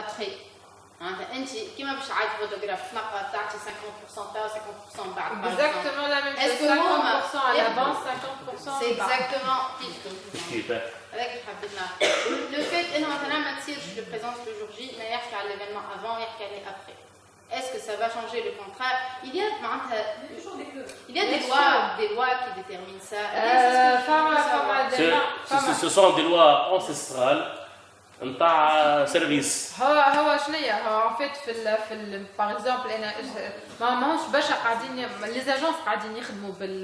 après. Hein, tu qui m'a fait une photographie, tu as 50% de perte, 50% de Exactement la même chose. 50% à l'avance, 50% à C'est exactement. Le fait que maintenant, Mathilde, je le présente le jour J, mais il y l'événement avant et il y a après. Est-ce que ça va changer le contrat Il y a ben, Il y a des lois, des lois qui déterminent ça. Ce sont des lois ancestrales. نتاع سيرفيس هو هو شنو هو فيت في ال في ال باغ اكزومبل انا ما ماهوش باش قاعدين لي زاجونس قاعدين يخدموا بال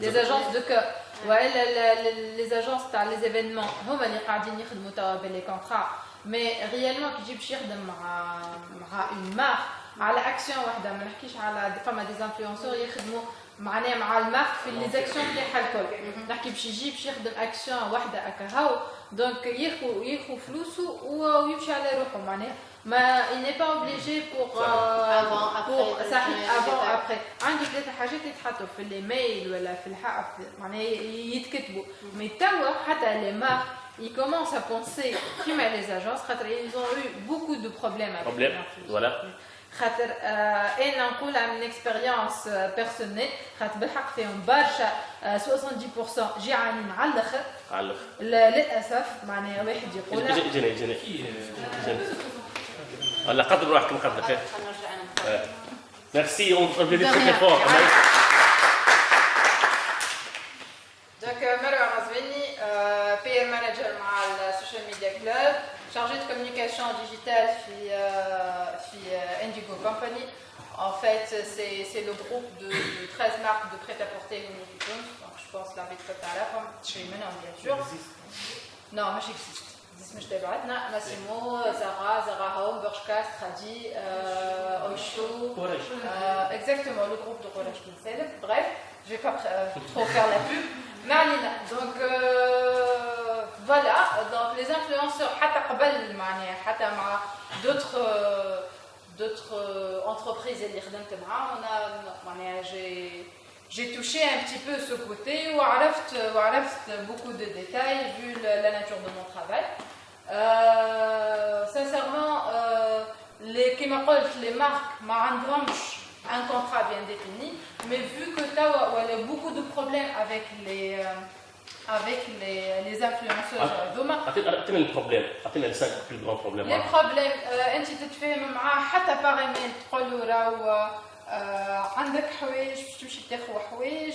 لي زاجونس دو كو والا لي زاجونس تاع لي زيفينمون هما اللي قاعدين يخدموا توا باللي كونترا مي ريالمون كي تجي باش يخدم مع مع اون مارك على اكشن وحده ما نحكيش على فما ديزانفلونسور يخدموا معناها مع المارك في لي زاكسيون تاعها الكل نحكي باش يجي باش يخدم اكشن وحده هكا هاو دونك ياخو ياخو فلوسه ويمشي على روحه معناها ما il n'est pas obligé pour صحيح euh, avant après عندي ثلاثة حاجات يتحطوا في الايميل ولا في الحق معناها يتكتبوا مي توا حتى لي مارك ils commencent à penser كيما les agences خاطر ils ont eu beaucoup de problèmes avec problème. voilà خاطر انا نقولها من اكسبيريونس بيرسونيل خاطر بالحق فيهم برشا 70% جي عاني مع الاخر على الاخر للاسف معناها واحد يقول يقولها جينا جينا ولا قدر روحك مقدر خير ميرسي اون بليدي تري فور دونك مروه غزويني بير مانجر مع السوشيال ميديا كلوب chargée de communication en digital chez euh, euh, Indigo Company. En fait, c'est le groupe de, 13 marques de prêt-à-porter Donc, je pense la est à la femme suis Mena, bien sûr. Hein? Non, moi j'existe. Je mais je pas, Massimo, Zara, Zara Home, Bershka, Stradi, euh, euh exactement le groupe de Rolash Kinsel. Bref, je ne vais pas trop faire la pub. Marlina, donc. Voilà, donc les influenceurs, حتى مع d'autres euh, d'autres euh, entreprises et On a j'ai touché un petit peu ce côté ou j'ai appris beaucoup de détails vu la nature de mon travail. Euh, sincèrement euh, les les marques ما un contrat bien défini, mais vu que tu a beaucoup de problèmes avec les avec les, les influenceurs هذوما اعطينا البروبليم اعطينا les 5 plus grands problèmes les euh, انت تتفاهم معاه حتى باغ ايميل تقول له راهو آه، عندك حوايج باش تمشي تاخذ حوايج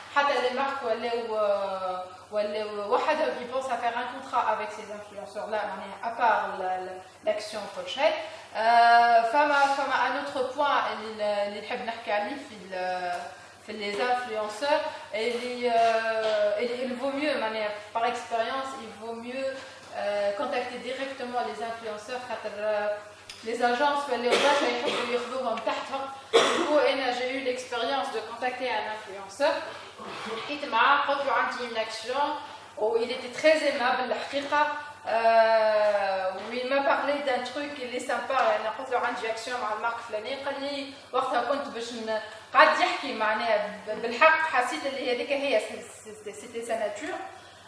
Il pense à faire un contrat avec ces influenceurs là à part l'action projet euh, un autre point les نحب نحكي عليه les influenceurs euh, il vaut mieux par expérience il vaut mieux euh, contacter directement les influenceurs les agences, les autres, j'ai des vidéos en perdre. j'ai eu l'expérience de contacter un influenceur. Il m'a procuré une action où il était très aimable, il m'a parlé d'un truc qui est sympa. Il a procuré une action avec Il m'a dit c'était sa nature.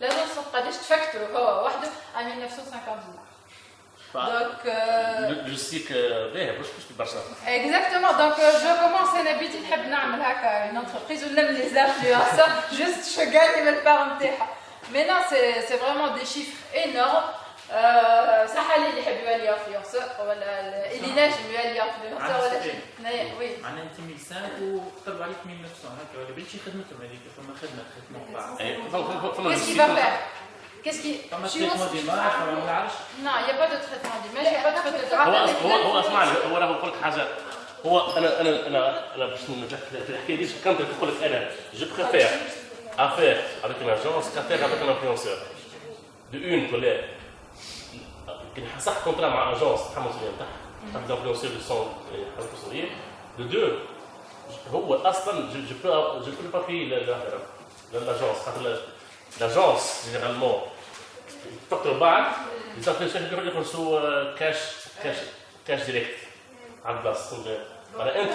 La location c'est qu'est-ce que tu veux dollars. Donc euh, eh, je sais que Exactement, donc euh, je commence à l'habitude d'aimer faire comme une entreprise, on ne les influenceurs, juste je juste ce que gagne ma parenthèse. Mais non, c'est c'est vraiment des chiffres énormes. آه، صح اللي يحب يولي انفلونسور ولا اللي ناجم يولي انفلونسور ولا وي معناها انت ميسان وطلبوا عليك 1900 هكا ولا شي خدمتهم هذيك فما خدمه خدمتهم نعم، بعد كيسكي بابا quest هو هو هو راه نقول لك حاجه هو انا انا انا انا باش ننجح في الحكايه دي كنت نقول لك انا جو بريفير افير افيك لاجونس كافير افيك دو اون كولير صح كون طلع مع اجونس تحمل المسؤوليه نتاعها باغ اكزومبل يوصل للسون يحمل المسؤوليه لو دو هو اصلا جو بو جو بو بابي لاجونس خاطر لاجونس جينيرالمون يفكروا بعض يزافليشن يخلصوا كاش كاش كاش ديريكت على البلاصه معناها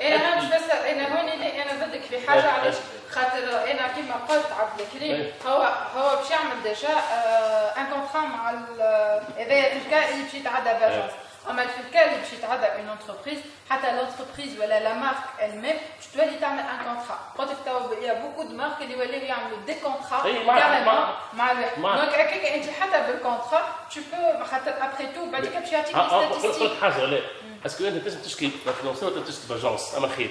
انا مش بس انا هون انا ضدك في حاجه علاش خاطر انا كيما قلت عبد الكريم إيه. هو هو باش يعمل ديجا ان آه، كونترا مع اذا في الكا اللي باش يتعدى باجونس اما في الكا اللي باش يتعدى اون انتربريز حتى لونتربريز ولا لا مارك ال المام باش تولي تعمل ان كونترا قلت لك تو يا بوكو دو مارك اللي ولاو يعملوا دي كونترا كاريمون مع الواحد دونك هكاك انت حتى بالكونترا تو بو خاطر ابخي تو بعد بعديك باش يعطيك ستاتيستيك قلت حاجه لا اسكو انت تنجم تشكي فينونسي ولا تشكي باجونس اما خير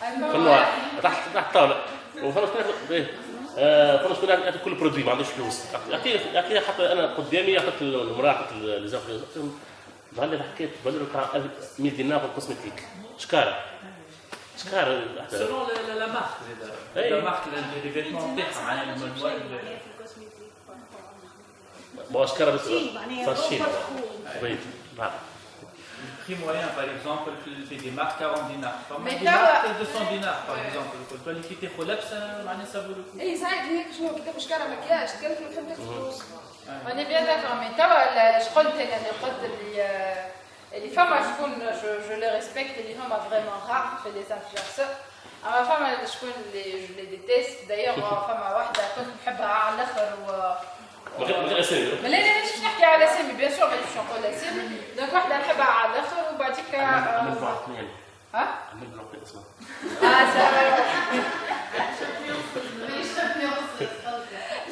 في النوع تحت تحت الطاوله وفرنسا كلها فرنسا كلها ياكل كل برودوي ما عندوش فلوس اكيد حتى انا قدامي اعطيت المراه اعطيت لزوجي ظهر لي حكيت بلور بتاع 1000 دينار في الكوسمتيك شكاره شكاره سيرون لا مارك زاد لا مارك ليفيريتي تاعها معناها ما شكاره بس فرشين بيض نعم Le prix moyen, par exemple, c'est des marques 40 dinars. Mais des marques 200 dinars, par exemple. Quand tu as liquidé ça vaut le coup. Et ça, il dit que je suis en te de faire un maquillage. On est bien d'accord, mais tu je crois que tu des potes les femmes, je, je les respecte, les femmes sont vraiment rares, fait des influenceurs. À ma femme, je, les, je les déteste. D'ailleurs, ma femme a une femme qui aime l'autre. ما لا لا مش نحكي على سامي بيان سور مانيش نقول اسامي دونك واحده نحبها على الاخر وبعديك عملت آه، بلوك اثنين ها؟ عملت بلوك اسمها اه سامي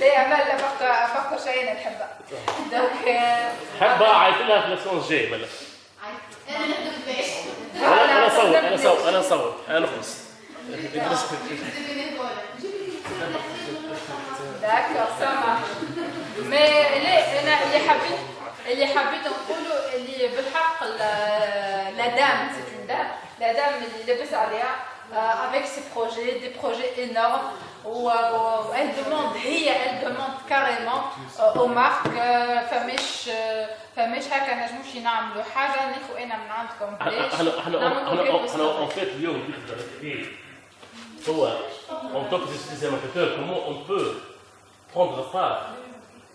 لا آه، ما لا بقى بقى شيء نحبها دونك حبها عيط لها في لاسون جاي ولا انا انا نصور انا نصور انا نصور انا نخلص D'accord, ça marche. Mais أنا اللي حبيت اللي حبيت نقوله اللي بالحق لا دام سي اون دام لا دام اللي لبس عليها avec ses projets, des projets énormes où, où elle demande, هي, elle demande carrément aux marques فمش فمش هكا نجموش ينعملوا حاجه ناخذ انا من عندكم احنا احنا احنا en fait اليوم هو en tant que des amateurs comment on peut prendre part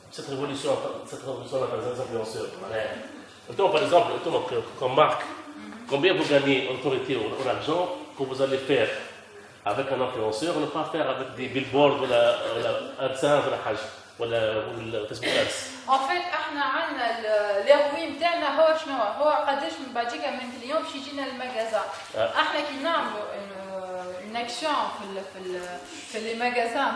de cette révolution, de cette révolution là, par influenceurs. par exemple, euh, comme marque, combien vous gagnez en autorité ou en argent que vous allez faire avec un influenceur, ne pas faire avec des billboards ou l'adsense ou la hajj ou le Facebook Ads En fait, nous avons le revenu de nous, c'est Il y a qui dans un magasin. Nous avons une action dans les magasins.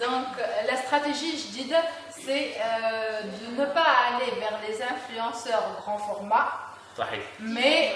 Donc, euh, la stratégie, je dis, c'est euh, de ne pas aller vers les influenceurs grand format, mais